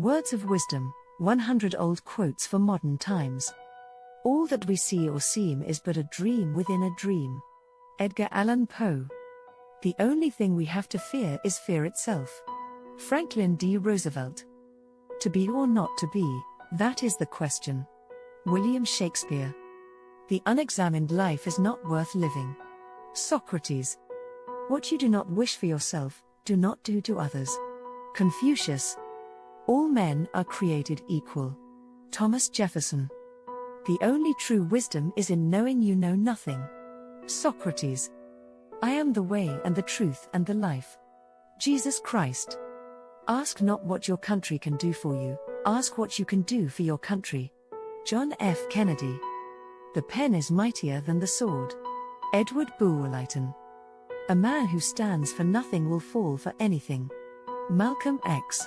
Words of Wisdom 100 Old Quotes for Modern Times. All that we see or seem is but a dream within a dream. Edgar Allan Poe. The only thing we have to fear is fear itself. Franklin D. Roosevelt. To be or not to be, that is the question. William Shakespeare. The unexamined life is not worth living. Socrates. What you do not wish for yourself, do not do to others. Confucius. All men are created equal. Thomas Jefferson. The only true wisdom is in knowing you know nothing. Socrates. I am the way and the truth and the life. Jesus Christ. Ask not what your country can do for you, ask what you can do for your country. John F. Kennedy. The pen is mightier than the sword. Edward Lytton. A man who stands for nothing will fall for anything. Malcolm X.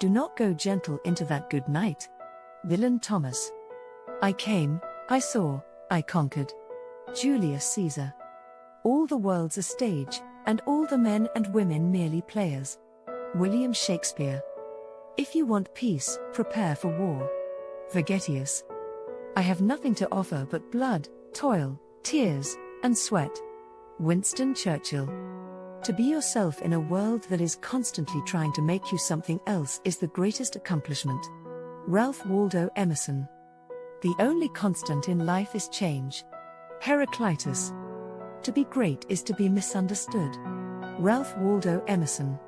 Do not go gentle into that good night. Dylan Thomas. I came, I saw, I conquered. Julius Caesar. All the world's a stage, and all the men and women merely players. William Shakespeare. If you want peace, prepare for war. Vegetius. I have nothing to offer but blood, toil, tears, and sweat. Winston Churchill. To be yourself in a world that is constantly trying to make you something else is the greatest accomplishment. Ralph Waldo Emerson. The only constant in life is change. Heraclitus. To be great is to be misunderstood. Ralph Waldo Emerson.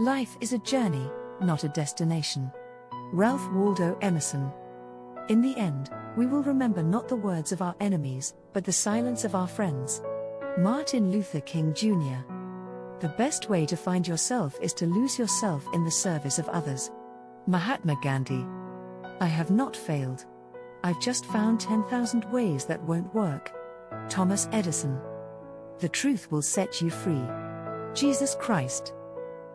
Life is a journey, not a destination. Ralph Waldo Emerson. In the end, we will remember not the words of our enemies, but the silence of our friends. Martin Luther King Jr. The best way to find yourself is to lose yourself in the service of others. Mahatma Gandhi. I have not failed. I've just found 10,000 ways that won't work. Thomas Edison. The truth will set you free. Jesus Christ.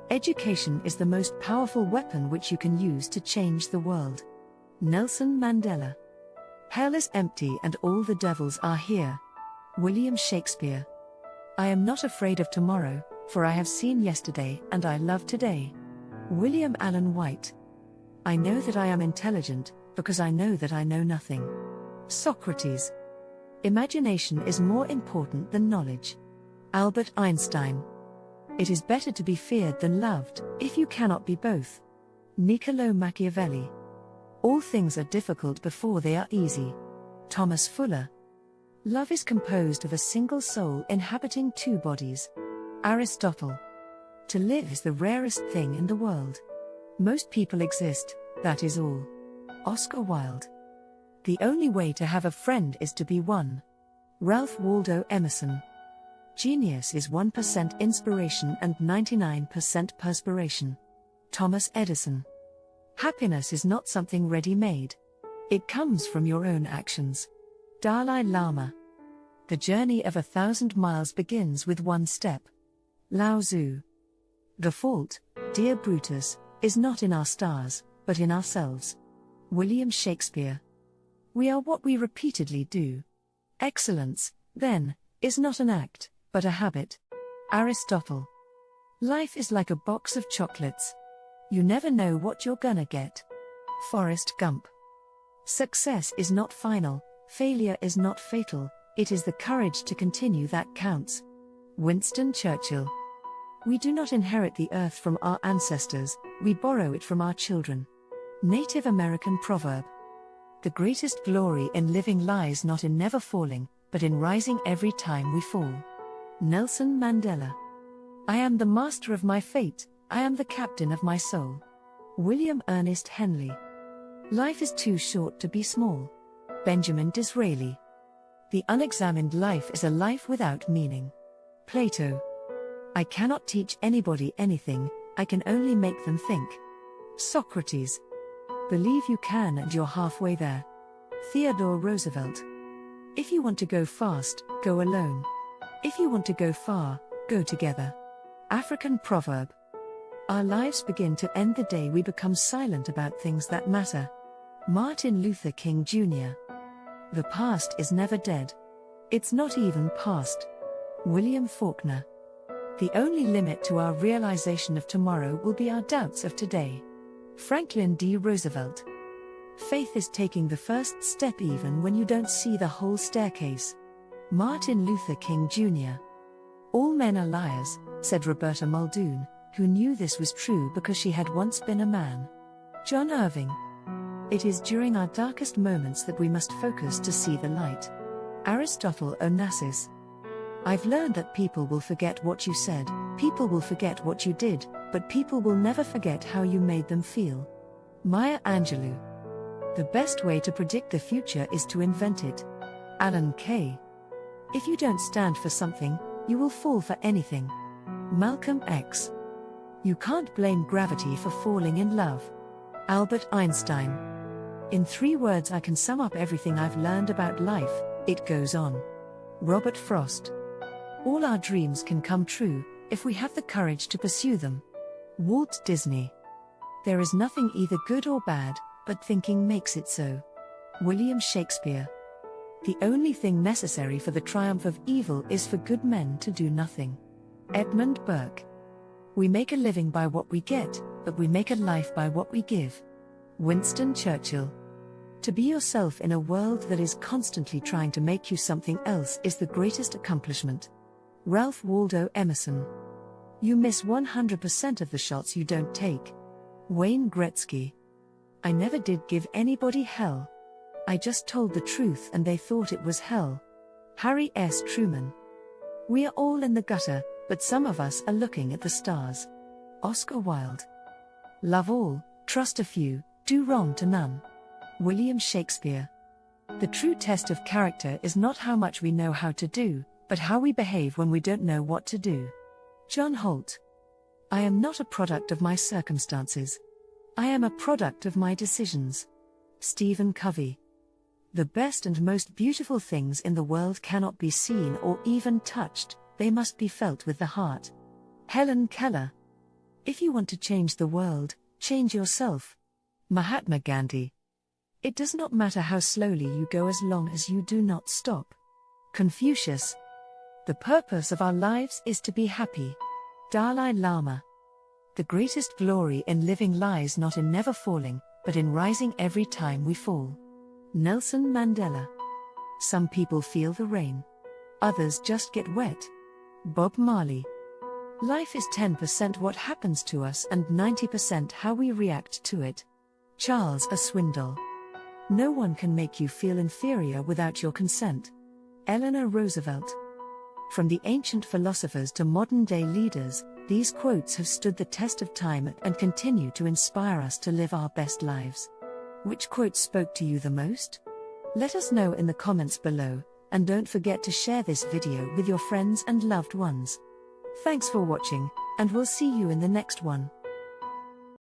Education is the most powerful weapon which you can use to change the world. Nelson Mandela. Hell is empty and all the devils are here. William Shakespeare. I am not afraid of tomorrow, for I have seen yesterday and I love today. William Allen White. I know that I am intelligent, because I know that I know nothing. Socrates. Imagination is more important than knowledge. Albert Einstein. It is better to be feared than loved, if you cannot be both. Niccolo Machiavelli. All things are difficult before they are easy. Thomas Fuller. Love is composed of a single soul inhabiting two bodies. Aristotle. To live is the rarest thing in the world. Most people exist, that is all. Oscar Wilde. The only way to have a friend is to be one. Ralph Waldo Emerson. Genius is 1% inspiration and 99% perspiration. Thomas Edison. Happiness is not something ready made. It comes from your own actions. Dalai Lama. The journey of a thousand miles begins with one step. Lao Tzu. The fault, dear Brutus, is not in our stars, but in ourselves. William Shakespeare. We are what we repeatedly do. Excellence, then, is not an act, but a habit. Aristotle. Life is like a box of chocolates. You never know what you're gonna get. Forrest Gump. Success is not final, failure is not fatal, it is the courage to continue that counts. Winston Churchill. We do not inherit the earth from our ancestors, we borrow it from our children. Native American proverb. The greatest glory in living lies not in never falling, but in rising every time we fall. Nelson Mandela. I am the master of my fate, I am the captain of my soul. William Ernest Henley. Life is too short to be small. Benjamin Disraeli. The unexamined life is a life without meaning. Plato. I cannot teach anybody anything, I can only make them think. Socrates. Believe you can and you're halfway there. Theodore Roosevelt. If you want to go fast, go alone. If you want to go far, go together. African proverb. Our lives begin to end the day we become silent about things that matter. Martin Luther King Jr. The past is never dead. It's not even past. William Faulkner. The only limit to our realization of tomorrow will be our doubts of today. Franklin D. Roosevelt. Faith is taking the first step even when you don't see the whole staircase. Martin Luther King Jr. All men are liars, said Roberta Muldoon, who knew this was true because she had once been a man. John Irving. It is during our darkest moments that we must focus to see the light. Aristotle Onassis. I've learned that people will forget what you said, people will forget what you did, but people will never forget how you made them feel. Maya Angelou. The best way to predict the future is to invent it. Alan Kay. If you don't stand for something, you will fall for anything. Malcolm X. You can't blame gravity for falling in love. Albert Einstein. In three words, I can sum up everything I've learned about life it goes on. Robert Frost. All our dreams can come true if we have the courage to pursue them. Walt Disney. There is nothing either good or bad, but thinking makes it so. William Shakespeare. The only thing necessary for the triumph of evil is for good men to do nothing. Edmund Burke. We make a living by what we get, but we make a life by what we give. Winston Churchill. To be yourself in a world that is constantly trying to make you something else is the greatest accomplishment. Ralph Waldo Emerson. You miss 100% of the shots you don't take. Wayne Gretzky. I never did give anybody hell. I just told the truth and they thought it was hell. Harry S. Truman. We are all in the gutter, but some of us are looking at the stars. Oscar Wilde. Love all, trust a few, do wrong to none. William Shakespeare. The true test of character is not how much we know how to do, but how we behave when we don't know what to do. John Holt. I am not a product of my circumstances. I am a product of my decisions. Stephen Covey. The best and most beautiful things in the world cannot be seen or even touched, they must be felt with the heart. Helen Keller. If you want to change the world, change yourself. Mahatma Gandhi. It does not matter how slowly you go as long as you do not stop. Confucius. The purpose of our lives is to be happy. Dalai Lama. The greatest glory in living lies not in never falling, but in rising every time we fall. Nelson Mandela. Some people feel the rain. Others just get wet. Bob Marley. Life is 10% what happens to us and 90% how we react to it. Charles A. Swindoll. No one can make you feel inferior without your consent. Eleanor Roosevelt. From the ancient philosophers to modern day leaders, these quotes have stood the test of time and continue to inspire us to live our best lives. Which quote spoke to you the most? Let us know in the comments below, and don't forget to share this video with your friends and loved ones. Thanks for watching, and we'll see you in the next one.